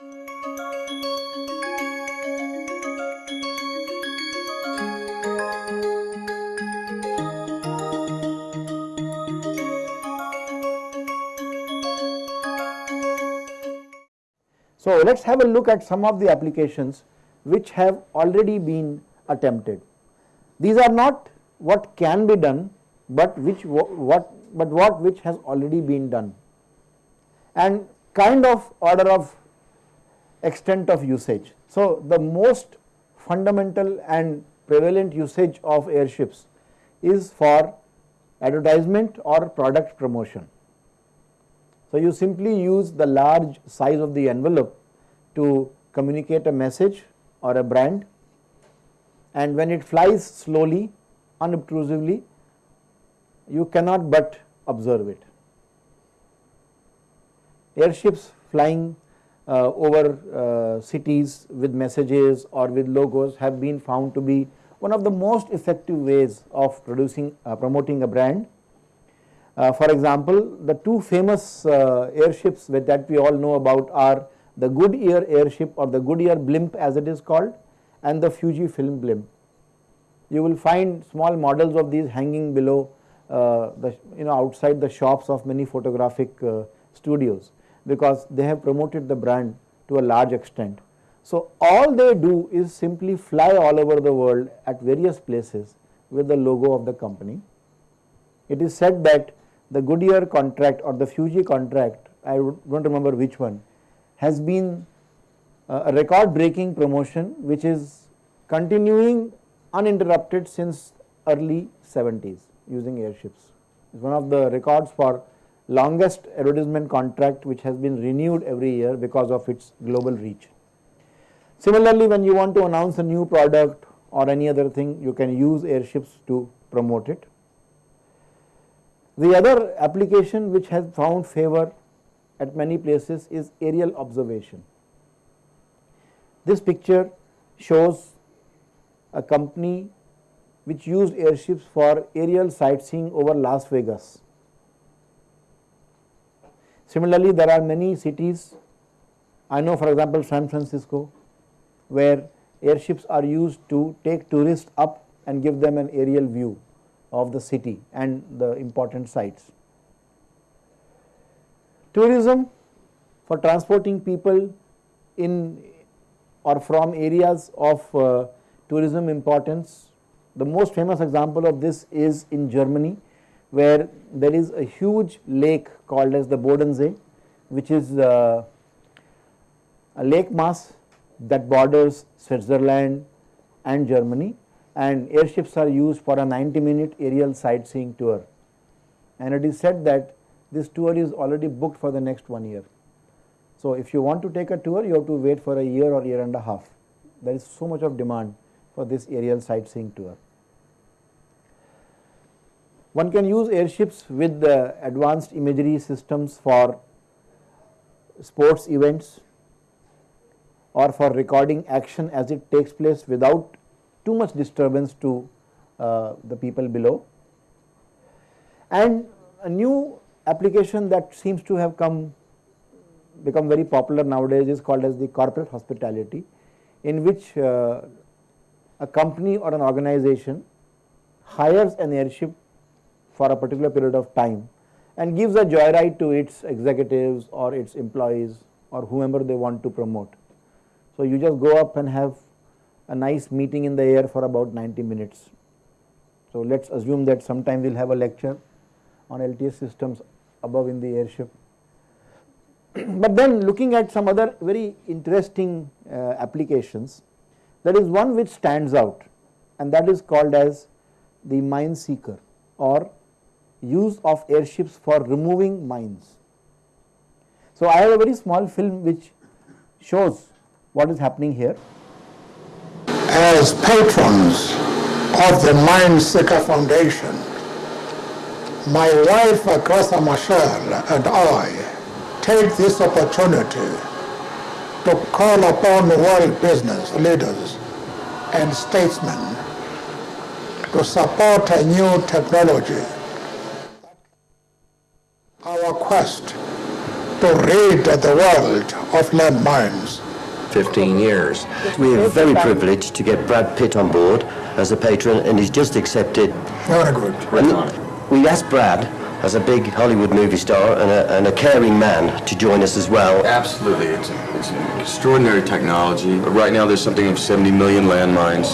So, let us have a look at some of the applications which have already been attempted. These are not what can be done, but which what but what which has already been done and kind of order of extent of usage. So, the most fundamental and prevalent usage of airships is for advertisement or product promotion. So, you simply use the large size of the envelope to communicate a message or a brand and when it flies slowly unobtrusively you cannot but observe it. Airships flying uh, over uh, cities with messages or with logos have been found to be one of the most effective ways of producing uh, promoting a brand uh, for example, the two famous uh, airships that we all know about are the Goodyear airship or the Goodyear blimp as it is called and the Fujifilm blimp. You will find small models of these hanging below uh, the you know outside the shops of many photographic studios because they have promoted the brand to a large extent. So, all they do is simply fly all over the world at various places with the logo of the company. It is said that the Goodyear contract or the Fuji contract, I do not remember which one, has been uh, a record breaking promotion which is continuing uninterrupted since early 70s using airships. It is one of the records for longest advertisement contract which has been renewed every year because of its global reach. Similarly, when you want to announce a new product or any other thing, you can use airships to promote it. The other application which has found favor at many places is aerial observation. This picture shows a company which used airships for aerial sightseeing over Las Vegas. Similarly, there are many cities, I know for example San Francisco, where airships are used to take tourists up and give them an aerial view of the city and the important sites. Tourism for transporting people in or from areas of uh, tourism importance. The most famous example of this is in Germany where there is a huge lake called as the Bodensee which is uh, a lake mass that borders Switzerland and Germany and airships are used for a 90 minute aerial sightseeing tour and it is said that this tour is already booked for the next one year. So, if you want to take a tour you have to wait for a year or year and a half there is so much of demand for this aerial sightseeing tour. One can use airships with the advanced imagery systems for sports events or for recording action as it takes place without too much disturbance to uh, the people below. And a new application that seems to have come become very popular nowadays is called as the corporate hospitality in which uh, a company or an organization hires an airship for a particular period of time and gives a joyride to its executives or its employees or whomever they want to promote. So, you just go up and have a nice meeting in the air for about 90 minutes. So, let us assume that sometime we will have a lecture on LTS systems above in the airship. but then looking at some other very interesting uh, applications, there is one which stands out and that is called as the mine seeker or use of airships for removing mines. So, I have a very small film which shows what is happening here as patrons of the Mine Seeker Foundation, my wife Graça Machel and I take this opportunity to call upon world business leaders and statesmen to support a new technology. Our quest to rid the world of landmines. 15 years. We're very privileged to get Brad Pitt on board as a patron, and he's just accepted. Very good. And we asked Brad, as a big Hollywood movie star and a, and a caring man, to join us as well. Absolutely. It's, it's an extraordinary technology. Right now, there's something of 70 million landmines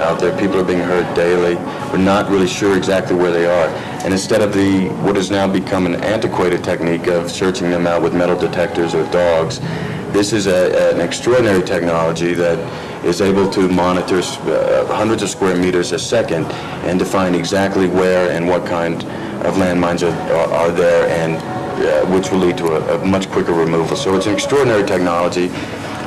out there. People are being hurt daily. We're not really sure exactly where they are. And instead of the what has now become an antiquated technique of searching them out with metal detectors or dogs, this is a, an extraordinary technology that is able to monitor uh, hundreds of square meters a second and define exactly where and what kind of landmines are, are, are there and uh, which will lead to a, a much quicker removal. So it's an extraordinary technology.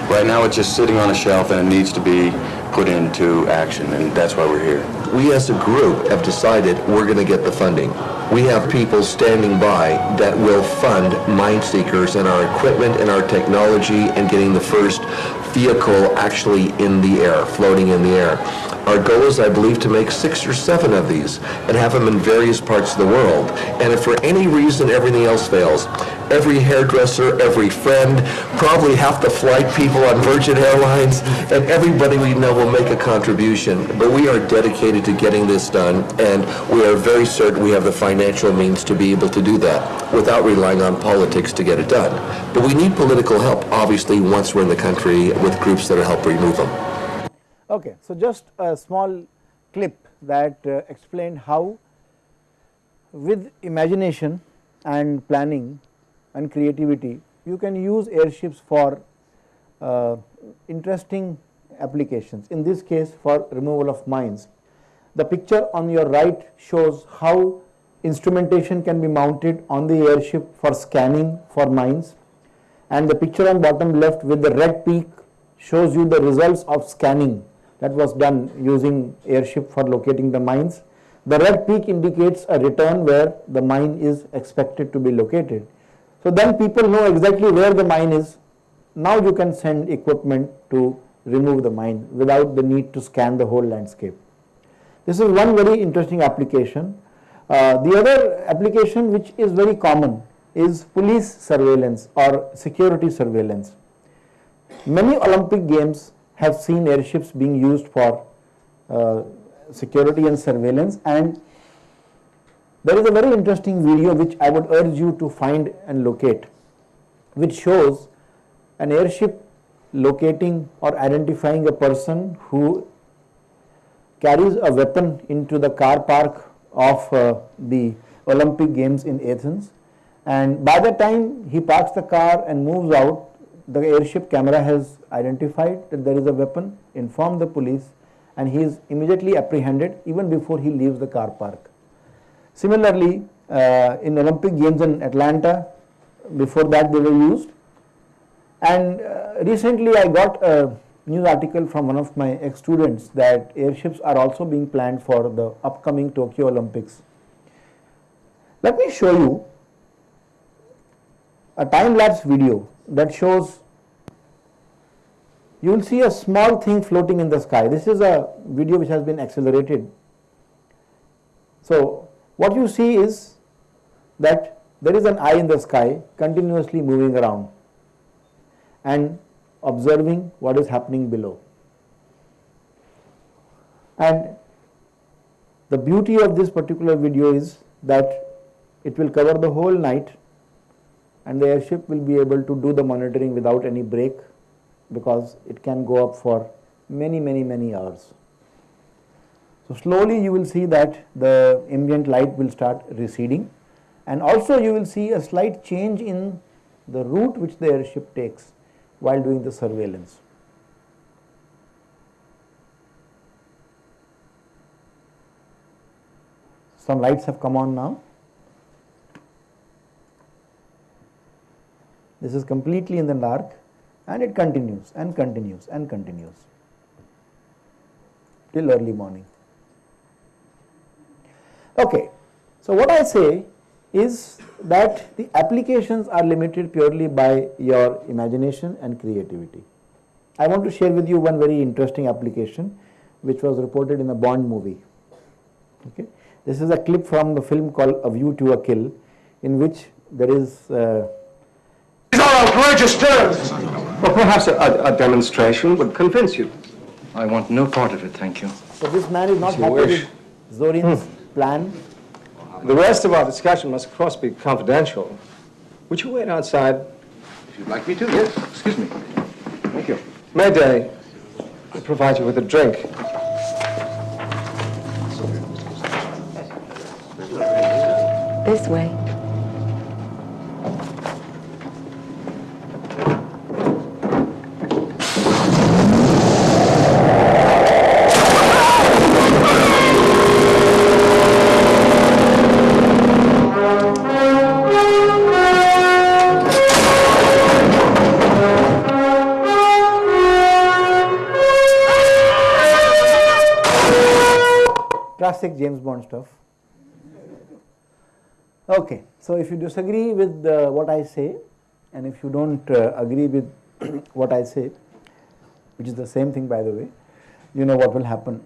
Right now it's just sitting on a shelf and it needs to be put into action and that's why we're here. We as a group have decided we're going to get the funding. We have people standing by that will fund mine seekers and our equipment and our technology and getting the first vehicle actually in the air, floating in the air. Our goal is, I believe, to make six or seven of these and have them in various parts of the world. And if for any reason everything else fails, every hairdresser, every friend, probably half the flight people on Virgin Airlines, and everybody we know will make a contribution. But we are dedicated to getting this done, and we are very certain we have the financial means to be able to do that without relying on politics to get it done. But we need political help, obviously, once we're in the country with groups that will help remove them. Okay, so just a small clip that uh, explained how with imagination and planning and creativity you can use airships for uh, interesting applications. In this case for removal of mines. The picture on your right shows how instrumentation can be mounted on the airship for scanning for mines. And the picture on bottom left with the red peak shows you the results of scanning that was done using airship for locating the mines. The red peak indicates a return where the mine is expected to be located. So then people know exactly where the mine is. Now you can send equipment to remove the mine without the need to scan the whole landscape. This is one very interesting application. Uh, the other application which is very common is police surveillance or security surveillance. Many Olympic games have seen airships being used for uh, security and surveillance. And there is a very interesting video which I would urge you to find and locate which shows an airship locating or identifying a person who carries a weapon into the car park of uh, the Olympic Games in Athens. And by the time he parks the car and moves out the airship camera has identified that there is a weapon, informed the police and he is immediately apprehended even before he leaves the car park. Similarly, uh, in Olympic Games in Atlanta, before that they were used and uh, recently I got a news article from one of my ex-students that airships are also being planned for the upcoming Tokyo Olympics. Let me show you a time-lapse video that shows you will see a small thing floating in the sky. This is a video which has been accelerated. So, what you see is that there is an eye in the sky continuously moving around and observing what is happening below. And the beauty of this particular video is that it will cover the whole night and the airship will be able to do the monitoring without any break because it can go up for many many many hours. So slowly you will see that the ambient light will start receding and also you will see a slight change in the route which the airship takes while doing the surveillance. Some lights have come on now. This is completely in the dark and it continues and continues and continues till early morning. Okay, so what I say is that the applications are limited purely by your imagination and creativity. I want to share with you one very interesting application which was reported in a Bond movie. Okay. This is a clip from the film called A View to a Kill in which there is uh, outrageous terms. Well, perhaps a, a- a demonstration would convince you. I want no part of it, thank you. So this man is not you happy with Zorin's plan. The rest of our discussion must, of course, be confidential. Would you wait outside? If you'd like me to, yes. Excuse me. Thank you. May Day, I'll provide you with a drink. This way. Classic James Bond stuff. Okay, so if you disagree with uh, what I say, and if you don't uh, agree with what I say, which is the same thing by the way, you know what will happen.